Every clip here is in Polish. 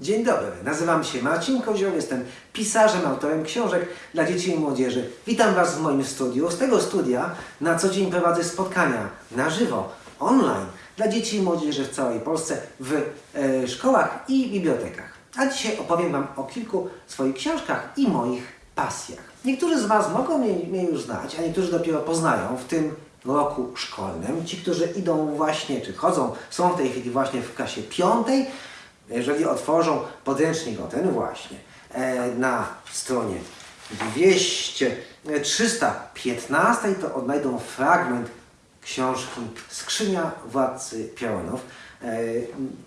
Dzień dobry, nazywam się Marcin Kozioł, jestem pisarzem, autorem książek dla dzieci i młodzieży. Witam Was w moim studiu. Z tego studia na co dzień prowadzę spotkania na żywo, online dla dzieci i młodzieży w całej Polsce w e, szkołach i bibliotekach. A dzisiaj opowiem Wam o kilku swoich książkach i moich pasjach. Niektórzy z Was mogą mnie, mnie już znać, a niektórzy dopiero poznają w tym roku szkolnym. Ci, którzy idą właśnie, czy chodzą, są w tej chwili właśnie w klasie piątej, jeżeli otworzą podręcznik o ten właśnie e, na stronie 200, e, 315 to odnajdą fragment książki Skrzynia Władcy Pionów, e,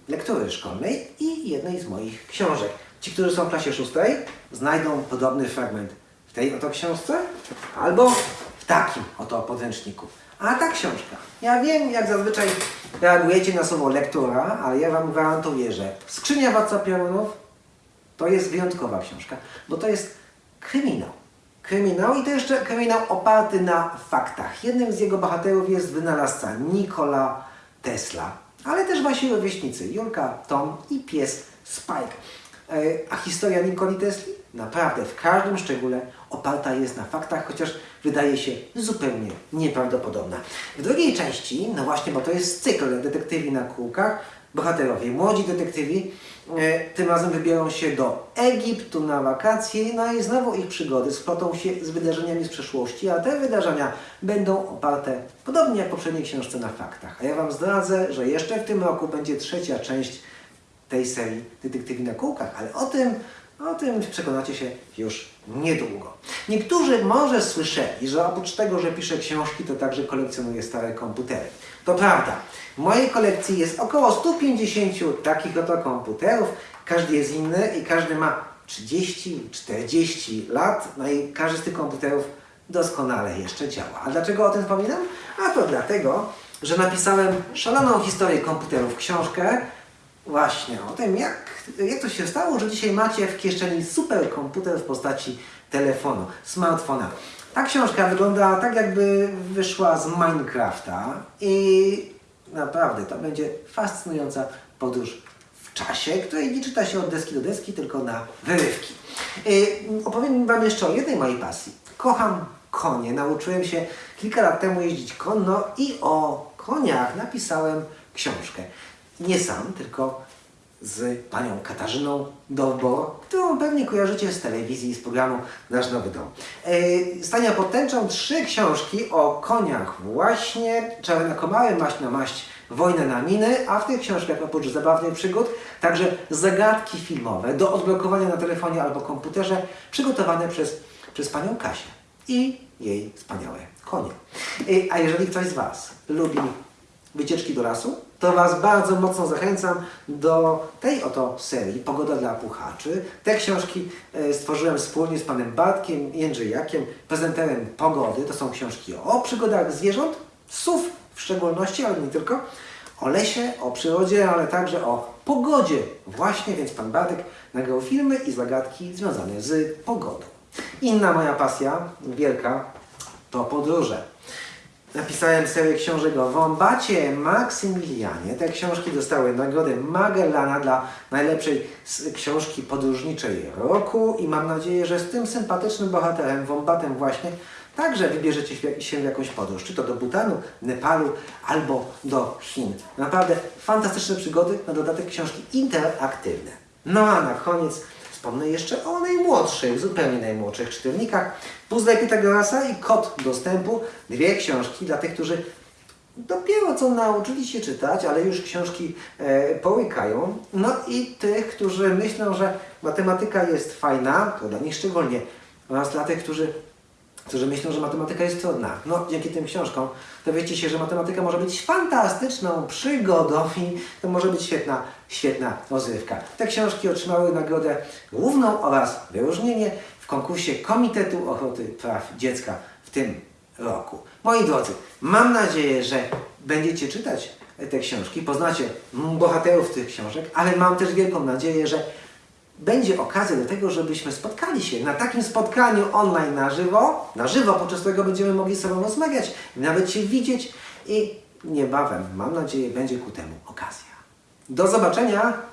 lektury szkolnej i jednej z moich książek. Ci, którzy są w klasie szóstej, znajdą podobny fragment w tej oto książce albo takim oto podręczniku. A ta książka, ja wiem jak zazwyczaj reagujecie na słowo lektura, ale ja Wam gwarantuję, że Skrzynia Władca Piorunów to jest wyjątkowa książka, bo to jest kryminał. Kryminał i to jeszcze kryminał oparty na faktach. Jednym z jego bohaterów jest wynalazca Nikola Tesla, ale też wasi rówieśnicy Julka, Tom i pies Spike. E, A historia Nikoli Tesli naprawdę w każdym szczególe oparta jest na faktach, chociaż wydaje się zupełnie nieprawdopodobna. W drugiej części, no właśnie, bo to jest cykl detektywi na kółkach, bohaterowie, młodzi detektywi, e, tym razem wybiorą się do Egiptu na wakacje, no i znowu ich przygody splotą się z wydarzeniami z przeszłości, a te wydarzenia będą oparte, podobnie jak poprzedniej książce, na faktach. A ja Wam zdradzę, że jeszcze w tym roku będzie trzecia część tej serii Detektywi na kółkach, ale o tym, o tym przekonacie się już niedługo. Niektórzy może słyszeli, że oprócz tego, że piszę książki, to także kolekcjonuję stare komputery. To prawda. W mojej kolekcji jest około 150 takich oto komputerów. Każdy jest inny i każdy ma 30-40 lat. No i każdy z tych komputerów doskonale jeszcze działa. A dlaczego o tym wspominam? A to dlatego, że napisałem szaloną historię komputerów książkę, Właśnie, o tym jak, jak to się stało, że dzisiaj macie w kieszeni superkomputer w postaci telefonu, smartfona. Ta książka wygląda tak jakby wyszła z Minecrafta i naprawdę to będzie fascynująca podróż w czasie, której nie czyta się od deski do deski, tylko na wyrywki. Yy, opowiem Wam jeszcze o jednej mojej pasji. Kocham konie. Nauczyłem się kilka lat temu jeździć konno i o koniach napisałem książkę nie sam, tylko z panią Katarzyną Dowbor, którą pewnie kojarzycie z telewizji z programu Nasz Nowy Dom. Yy, Stania pod tęczą trzy książki o koniach właśnie, Czarne komary, Maść na maść, Wojnę na miny, a w tych książkach oprócz zabawnych przygód także zagadki filmowe do odblokowania na telefonie albo komputerze przygotowane przez, przez panią Kasię i jej wspaniałe konie. Yy, A jeżeli ktoś z Was lubi wycieczki do lasu, to Was bardzo mocno zachęcam do tej oto serii Pogoda dla puchaczy. Te książki e, stworzyłem wspólnie z panem Bartkiem Jędrzejakiem, prezenterem Pogody. To są książki o przygodach zwierząt, sów w szczególności, ale nie tylko, o lesie, o przyrodzie, ale także o pogodzie. Właśnie, więc pan Bartek nagrał filmy i zagadki związane z pogodą. Inna moja pasja, wielka, to podróże. Napisałem serię książek o Wombacie Maksymilianie. Te książki dostały nagrodę Magellana dla najlepszej książki podróżniczej roku i mam nadzieję, że z tym sympatycznym bohaterem, Wombatem właśnie, także wybierzecie się w jakąś podróż, czy to do Butanu, Nepalu albo do Chin. Naprawdę fantastyczne przygody, na dodatek książki interaktywne. No a na koniec Wspomnę jeszcze o najmłodszych, zupełnie najmłodszych czytelnikach. Puzzle Pitagorasa i Kod Dostępu. Dwie książki dla tych, którzy dopiero co nauczyli się czytać, ale już książki e, połykają. No i tych, którzy myślą, że matematyka jest fajna, to dla nich szczególnie. Oraz dla tych, którzy którzy myślą, że matematyka jest trudna. No, dzięki tym książkom dowiecie się, że matematyka może być fantastyczną przygodą i to może być świetna, świetna rozrywka. Te książki otrzymały nagrodę główną oraz wyróżnienie w konkursie Komitetu Ochrony Praw Dziecka w tym roku. Moi drodzy, mam nadzieję, że będziecie czytać te książki, poznacie bohaterów tych książek, ale mam też wielką nadzieję, że będzie okazja do tego, żebyśmy spotkali się na takim spotkaniu online na żywo, na żywo, podczas którego będziemy mogli ze sobą rozmawiać, nawet się widzieć i niebawem, mam nadzieję, będzie ku temu okazja. Do zobaczenia!